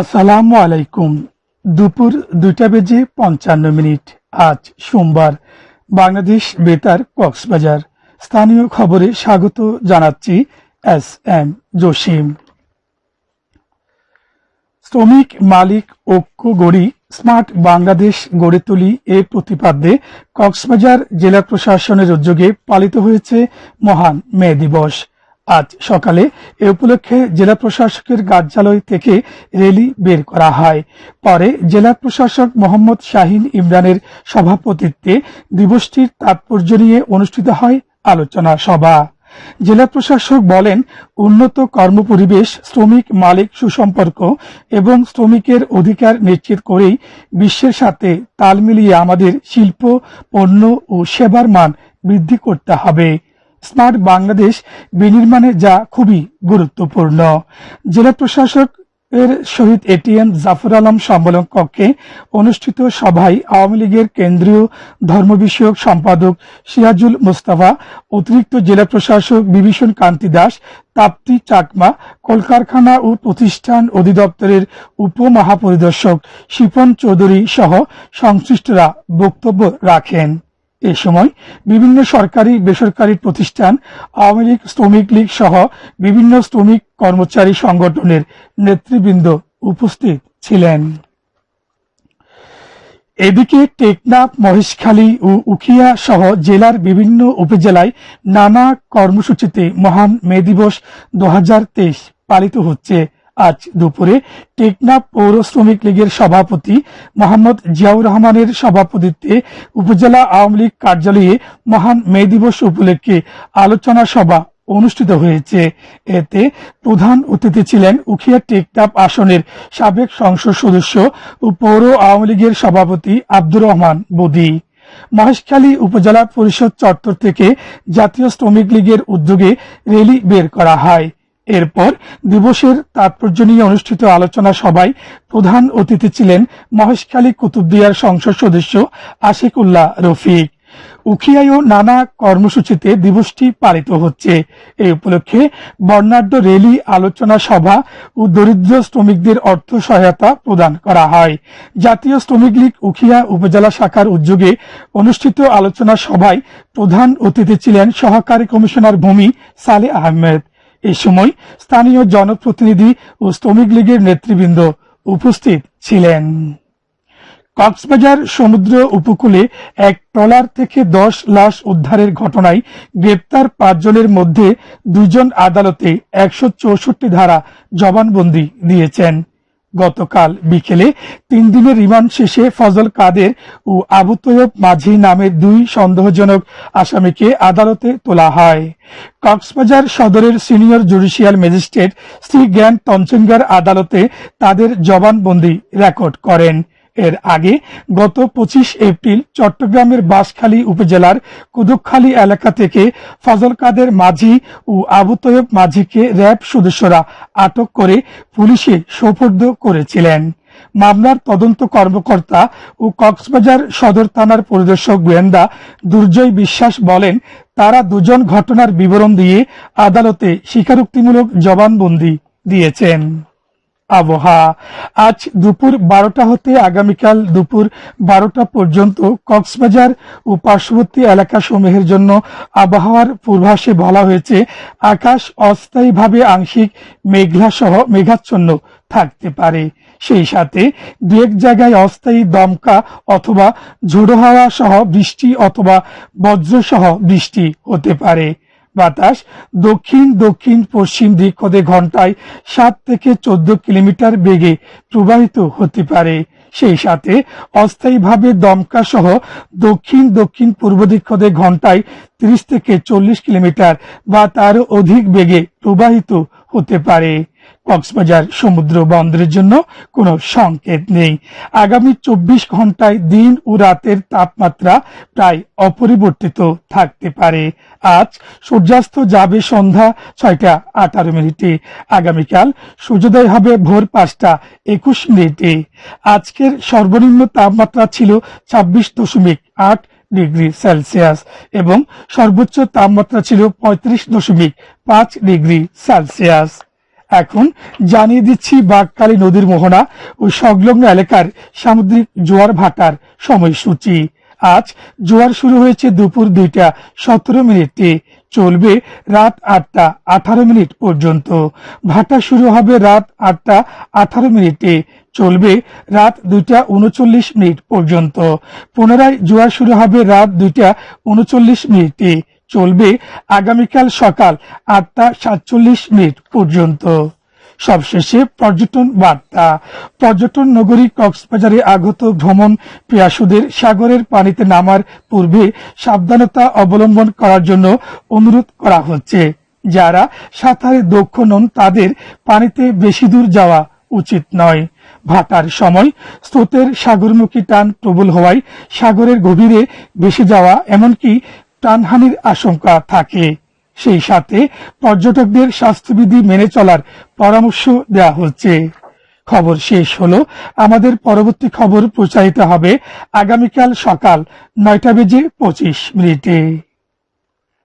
আসসালামু আলাইকুম। দুপুর দুইটা বেজে পঞ্চান্ন মিনিট। আজ সোমবার। বাংলাদেশ বেতার কক্সবাজার। স্থানীয় খবরে স্বাগত জানাচ্ছি এস এম জসিম। শ্রমিক মালিক ঐক্য গড়ি স্মার্ট বাংলাদেশ গড়ে তুলি এ প্রতিপাদ্যে কক্সবাজার জেলা প্রশাসনের উদ্যোগে পালিত হয়েছে মহান মে দিবস। আজ সকালে এ উপলক্ষে জেলা প্রশাসকের কার্যালয় থেকে র্যালি বের করা হয়। পরে জেলা প্রশাসক মোহাম্মদ শাহিন ইমরানের সভাপতিত্বে দিবসটির তাৎপর্য নিয়ে অনুষ্ঠিত হয় আলোচনা সভা। জেলা প্রশাসক বলেন, উন্নত কর্মপরিবেশ শ্রমিক মালিক সুসম্পর্ক এবং শ্রমিকের অধিকার নিশ্চিত করেই বিশ্বের সাথে তাল মিলিয়ে আমাদের শিল্প, পণ্য ও সেবার মান বৃদ্ধি করতে হবে। স্মার্ট বাংলাদেশ বিনির্মাণে যা খুবই গুরুত্বপূর্ণ। জেলা প্রশাসক এর শহীদ এটিএম জাফর আলম সম্মেলন কক্ষে অনুষ্ঠিত সভায় আওয়ামী লীগের কেন্দ্রীয় ধর্ম বিষয়ক সম্পাদক সিরাজুল মোস্তাফা, অতিরিক্ত জেলা প্রশাসক বিভীষণ কান্তি দাস, তাপ্তি চাকমা, কলকারখানা ও প্রতিষ্ঠান অধিদপ্তরের উপমহাপরিদর্শক শিপন চৌধুরী সহ সংশ্লিষ্টরা বক্তব্য রাখেন। এ সময় বিভিন্ন সরকারি, বেসরকারি প্রতিষ্ঠান, আওয়ামী লীগ, শ্রমিক লীগ সহ বিভিন্ন শ্রমিক কর্মচারী সংগঠনের নেতৃবৃন্দ উপস্থিত ছিলেন। এদিকে টেকনাফ, মহেশখালী ও উখিয়া সহ জেলার বিভিন্ন উপজেলায় নানা কর্মসূচিতে মহান মে দিবস দু হাজার তেইশ পালিত হচ্ছে। আজ দুপুরে টেকনাফ পৌর শ্রমিক লীগের সভাপতি মোহাম্মদ জিয়াউর রহমানের সভাপতিত্বে উপজেলা আওয়ামী লীগ কার্যালয়ে মহান মে দিবস উপলক্ষে আলোচনা সভা অনুষ্ঠিত হয়েছে। এতে প্রধান অতিথি ছিলেন উখিয়া টেকনাফ আসনের সাবেক সংসদ সদস্য ও পৌর আওয়ামী লীগের সভাপতি আব্দুর রহমান বদি। মহেশখালী উপজেলা পরিষদ চত্বর থেকে জাতীয় শ্রমিক লীগের উদ্যোগে র্যালি বের করা হয়। এরপর দিবসের তাৎপর্য নিয়ে অনুষ্ঠিত আলোচনা সভায় প্রধান অতিথি ছিলেন মহেশখালী কুতুবদিয়ার সংসদ সদস্য আশিকুল্লাহ রফিক। উখিয়ায়ও নানা কর্মসূচিতে দিবসটি পালিত হচ্ছে। এই উপলক্ষে বর্ণাঢ্য র্যালি আলোচনা সভা ও দরিদ্র শ্রমিকদের অর্থ সহায়তা প্রদান করা হয়। জাতীয় শ্রমিক লীগ উখিয়া উপজেলা শাখার উদ্যোগে অনুষ্ঠিত আলোচনা সভায় প্রধান অতিথি ছিলেন সহকারী কমিশনার ভূমি সালে আহমেদ। এ সময় স্থানীয় জনপ্রতিনিধি ও শ্রমিক লীগের নেতৃবৃন্দ উপস্থিত ছিলেন। কক্সবাজার সমুদ্র উপকূলে এক ট্রলার থেকে দশ লাশ উদ্ধারের ঘটনায় গ্রেপ্তার পাঁচজনের মধ্যে দুজন আদালতে একশো চৌষট্টি ধারা জবানবন্দি দিয়েছেন। গতকাল বিকেলে তিন দিনের রিমান্ড শেষে ফজল কাদের ও আবু তৈয়ব মাঝি নামের দুই সন্দেহজনক আসামিকে আদালতে তোলা হয়। কক্সবাজার সদরের সিনিয়র জুডিশিয়াল ম্যাজিস্ট্রেট শ্রী জ্ঞান তঞ্চঙ্গার আদালতে তাদের জবানবন্দি রেকর্ড করেন। এর আগে গত পঁচিশ এপ্রিল চট্টগ্রামের বাঁশখালী উপজেলার কুদুকখালী এলাকা থেকে ফজল কাদের মাঝি ও আবু তৈয়ব মাঝিকে র্যাব সদস্যরা আটক করে পুলিশে সোপর্দ করেছিলেন। মামলার তদন্ত কর্মকর্তা ও কক্সবাজার সদর থানার পরিদর্শক গোয়েন্দা দুর্জয় বিশ্বাস বলেন, তারা দুজন ঘটনার বিবরণ দিয়ে আদালতে স্বীকারোক্তিমূলক জবানবন্দি দিয়েছেন। আবহাওয়া। আজ দুপুর বারোটা হতে আগামীকাল দুপুর বারোটা পর্যন্ত কক্সবাজার ও পার্শ্ববর্তী এলাকা সমূহের জন্য আবহাওয়ার পূর্বাসে বলা হয়েছে, আকাশ অস্থায়ীভাবে আংশিক মেঘলা সহ মেঘাচ্ছন্ন থাকতে পারে। সেই সাথে দু এক জায়গায় অস্থায়ী দমকা অথবা ঝোড়ো হাওয়া সহ বৃষ্টি অথবা বজ্র সহ বৃষ্টি হতে পারে। বাতাস দক্ষিণ দক্ষিণ, পশ্চিম দিক হতে ঘন্টায় সাত থেকে চোদ্দ কিলোমিটার বেগে প্রবাহিত হতে পারে। সেই সাথে অস্থায়ীভাবে দমকা সহ দক্ষিণ দক্ষিণ, পূর্ব দিক হতে ঘন্টায় ত্রিশ থেকে চল্লিশ কিলোমিটার বা তার অধিক বেগে প্রবাহিত হতে পারে। কক্সবাজার সমুদ্র বন্দরের জন্য কোনো সংকেত নেই। আগামী চব্বিশ ঘন্টায় দিন ও রাতের তাপমাত্রা প্রায় অপরিবর্তিত থাকতে পারে। আজ সূর্যাস্ত যাবে সন্ধ্যা ছয়টা আঠারো মিনিটে। আগামীকাল সূর্যোদয় হবে ভোর পাঁচটা একুশ মিনিটে। আজকের সর্বনিম্ন তাপমাত্রা ছিল ছাব্বিশ দশমিক আট ডিগ্রি সেলসিয়াস এবং সর্বোচ্চ তাপমাত্রা ছিল পঁয়ত্রিশ দশমিক পাঁচ ডিগ্রি সেলসিয়াস। এখন জানিয়ে দিচ্ছি বাগকালী নদীর মোহনা ও সংলগ্ন এলাকার সামুদ্রিক জোয়ার ভাটার সময়সূচি। আজ জোয়ার শুরু হয়েছে দুপুর দুইটা সতেরো মিনিটে, চলবে রাত আটটা আঠারো মিনিট পর্যন্ত। ভাটা শুরু হবে রাত আটটা আঠারো মিনিটে, চলবে রাত দুইটা উনচল্লিশ মিনিট পর্যন্ত। পুনরায় জোয়ার শুরু হবে রাত দুইটা উনচল্লিশ মিনিটে। চলবে আগামীকাল সকাল আটটা সাতচল্লিশ মিনিট পর্যন্ত। সবশেষে পর্যটন বার্তা। পর্যটন নগরী কক্সবাজারে আগত ভ্রমণ পিয়াসুদের সাগরের পানিতে নামার পূর্বে সাবধানতা অবলম্বন করার জন্য অনুরোধ করা হচ্ছে। যারা সাঁতারে দক্ষ নন, তাদের পানিতে বেশি দূর যাওয়া উচিত নয়। ভাটার সময় স্রোতের সাগরমুখী টান প্রবল হওয়ায় সাগরের গভীরে ভেসে যাওয়া, এমনকি প্রাণহানির আশঙ্কা থাকে। সেই সাথে পর্যটকদের স্বাস্থ্যবিধি মেনে চলার পরামর্শ দেওয়া হচ্ছে। খবর শেষ হল, আমাদের পরবর্তী খবর প্রচারিত হবে আগামীকাল সকাল নয়টা বেজে পঁচিশ মিনিটে।